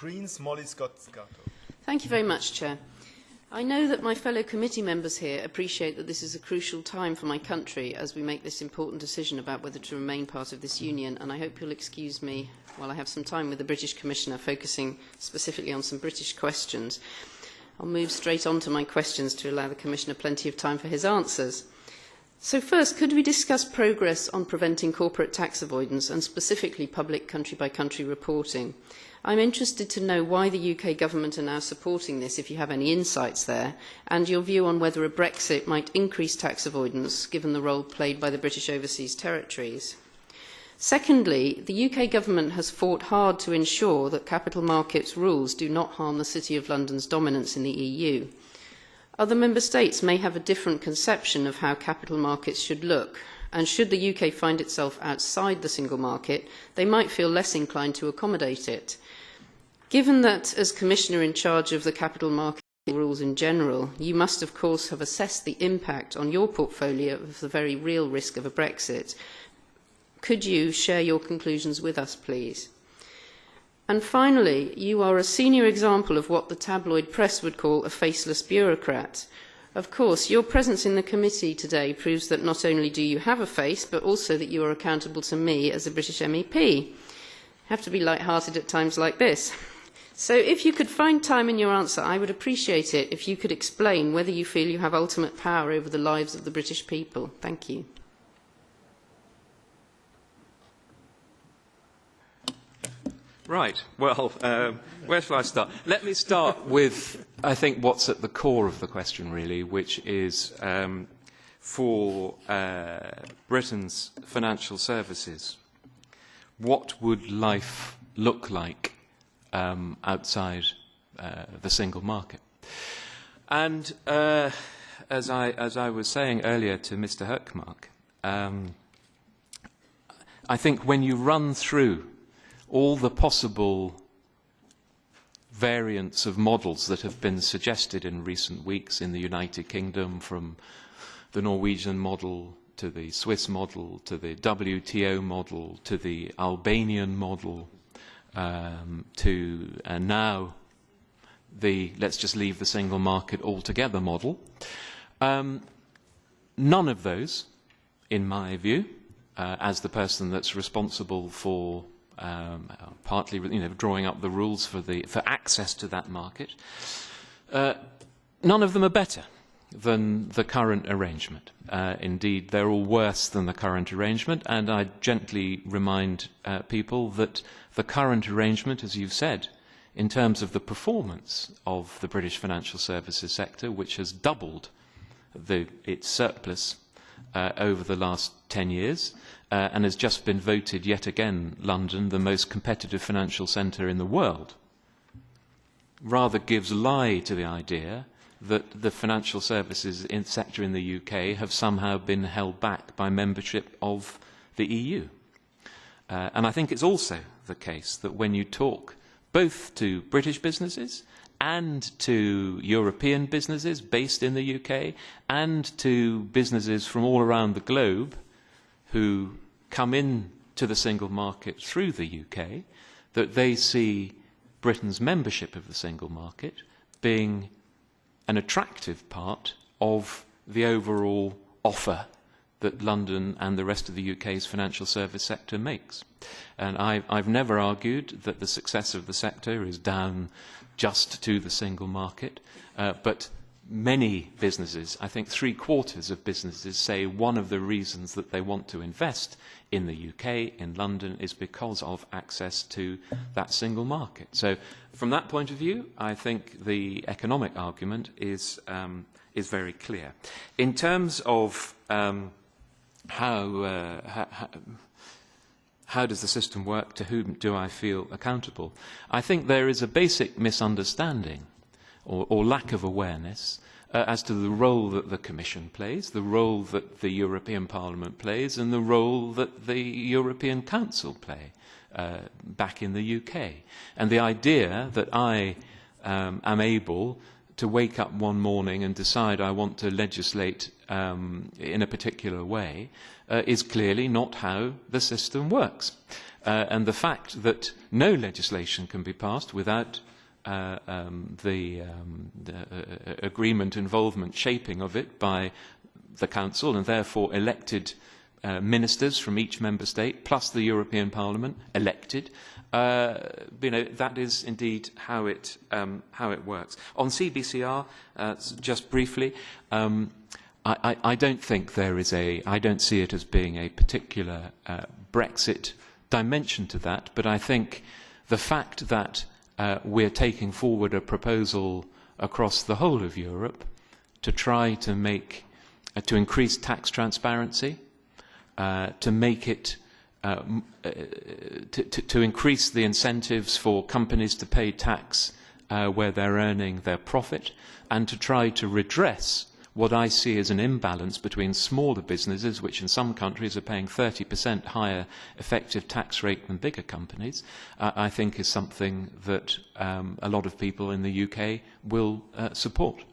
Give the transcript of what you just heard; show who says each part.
Speaker 1: Greens, Molly Scott Cato.
Speaker 2: Thank you very much, Chair. I know that my fellow committee members here appreciate that this is a crucial time for my country as we make this important decision about whether to remain part of this union, and I hope you'll excuse me while I have some time with the British Commissioner focusing specifically on some British questions. I'll move straight on to my questions to allow the Commissioner plenty of time for his answers. So first, could we discuss progress on preventing corporate tax avoidance and specifically public country-by-country -country reporting? I'm interested to know why the UK government are now supporting this, if you have any insights there, and your view on whether a Brexit might increase tax avoidance, given the role played by the British Overseas Territories. Secondly, the UK government has fought hard to ensure that capital markets rules do not harm the City of London's dominance in the EU. Other member states may have a different conception of how capital markets should look, and should the UK find itself outside the single market, they might feel less inclined to accommodate it. Given that, as Commissioner in charge of the capital market rules in general, you must of course have assessed the impact on your portfolio of the very real risk of a Brexit. Could you share your conclusions with us, please? And finally, you are a senior example of what the tabloid press would call a faceless bureaucrat. Of course, your presence in the committee today proves that not only do you have a face, but also that you are accountable to me as a British MEP. Have to be light-hearted at times like this. So if you could find time in your answer, I would appreciate it if you could explain whether you feel you have ultimate power over the lives of the British people. Thank you.
Speaker 3: Right. Well, um, where shall I start? Let me start with, I think, what's at the core of the question, really, which is um, for uh, Britain's financial services, what would life look like um, outside uh, the single market. And uh, as, I, as I was saying earlier to Mr. Hökmark, um, I think when you run through all the possible variants of models that have been suggested in recent weeks in the United Kingdom, from the Norwegian model to the Swiss model to the WTO model to the Albanian model um, to uh, now the let's just leave the single market altogether model. Um, none of those, in my view, uh, as the person that's responsible for um, partly you know, drawing up the rules for, the, for access to that market, uh, none of them are better than the current arrangement. Uh, indeed, they're all worse than the current arrangement, and I gently remind uh, people that the current arrangement, as you've said, in terms of the performance of the British financial services sector, which has doubled the, its surplus uh, over the last 10 years, uh, and has just been voted yet again, London, the most competitive financial centre in the world, rather gives lie to the idea that the financial services in sector in the UK have somehow been held back by membership of the EU. Uh, and I think it's also the case that when you talk both to British businesses and to European businesses based in the UK and to businesses from all around the globe who come in to the single market through the UK, that they see Britain's membership of the single market being an attractive part of the overall offer that London and the rest of the UK's financial service sector makes. And I, I've never argued that the success of the sector is down just to the single market, uh, but many businesses, I think three quarters of businesses say one of the reasons that they want to invest in the UK, in London, is because of access to that single market. So from that point of view, I think the economic argument is, um, is very clear. In terms of um, how, uh, how, how does the system work, to whom do I feel accountable, I think there is a basic misunderstanding or, or lack of awareness uh, as to the role that the Commission plays, the role that the European Parliament plays, and the role that the European Council play uh, back in the UK. And the idea that I um, am able to wake up one morning and decide I want to legislate um, in a particular way uh, is clearly not how the system works. Uh, and the fact that no legislation can be passed without uh, um, the, um, the uh, agreement, involvement, shaping of it by the council and therefore elected uh, ministers from each member state, plus the European Parliament, elected. Uh, you know, that is indeed how it, um, how it works. On CBCR, uh, just briefly, um, I, I, I don't think there is a, I don't see it as being a particular uh, Brexit dimension to that, but I think the fact that uh, we're taking forward a proposal across the whole of Europe to try to make, uh, to increase tax transparency, uh, to make it, uh, uh, to, to, to increase the incentives for companies to pay tax uh, where they're earning their profit, and to try to redress what I see as an imbalance between smaller businesses, which in some countries are paying 30% higher effective tax rate than bigger companies, uh, I think is something that um, a lot of people in the UK will uh, support.